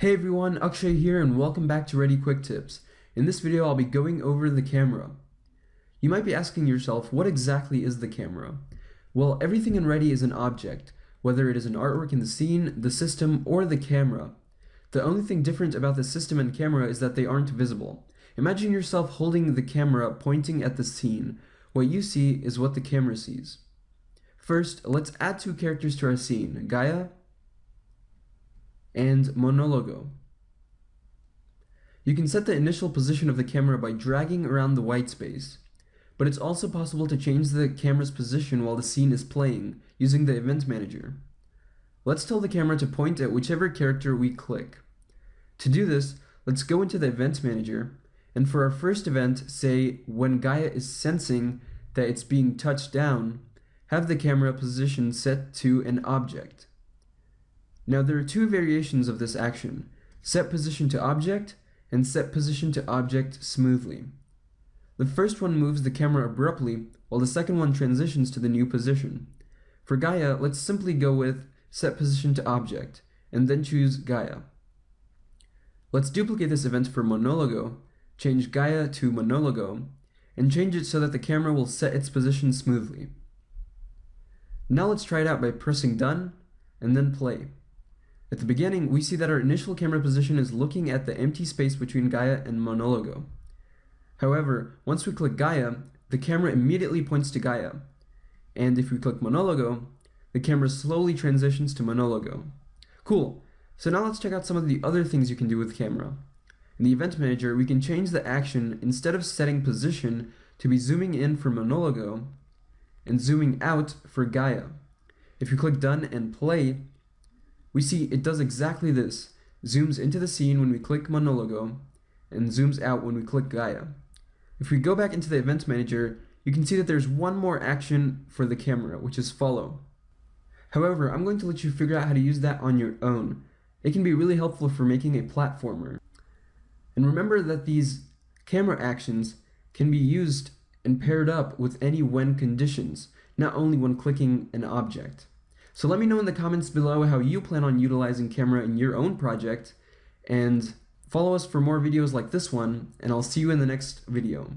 Hey everyone, Akshay here and welcome back to Ready Quick Tips. In this video I'll be going over the camera. You might be asking yourself, what exactly is the camera? Well, everything in Ready is an object, whether it is an artwork in the scene, the system, or the camera. The only thing different about the system and camera is that they aren't visible. Imagine yourself holding the camera pointing at the scene. What you see is what the camera sees. First, let's add two characters to our scene, Gaia and Monologo. You can set the initial position of the camera by dragging around the white space, but it's also possible to change the camera's position while the scene is playing using the event manager. Let's tell the camera to point at whichever character we click. To do this, let's go into the event manager, and for our first event, say when Gaia is sensing that it's being touched down, have the camera position set to an object. Now there are two variations of this action, set position to object and set position to object smoothly. The first one moves the camera abruptly, while the second one transitions to the new position. For Gaia, let's simply go with set position to object, and then choose Gaia. Let's duplicate this event for Monologo, change Gaia to Monologo, and change it so that the camera will set its position smoothly. Now let's try it out by pressing done, and then play. At the beginning, we see that our initial camera position is looking at the empty space between Gaia and Monologo. However, once we click Gaia, the camera immediately points to Gaia. And if we click Monologo, the camera slowly transitions to Monologo. Cool, so now let's check out some of the other things you can do with camera. In the Event Manager, we can change the action instead of setting position to be zooming in for Monologo and zooming out for Gaia. If you click Done and Play, we see it does exactly this, zooms into the scene when we click Monologo, and zooms out when we click Gaia. If we go back into the Events Manager, you can see that there's one more action for the camera, which is follow. However, I'm going to let you figure out how to use that on your own. It can be really helpful for making a platformer. And remember that these camera actions can be used and paired up with any when conditions, not only when clicking an object. So let me know in the comments below how you plan on utilizing camera in your own project, and follow us for more videos like this one, and I'll see you in the next video.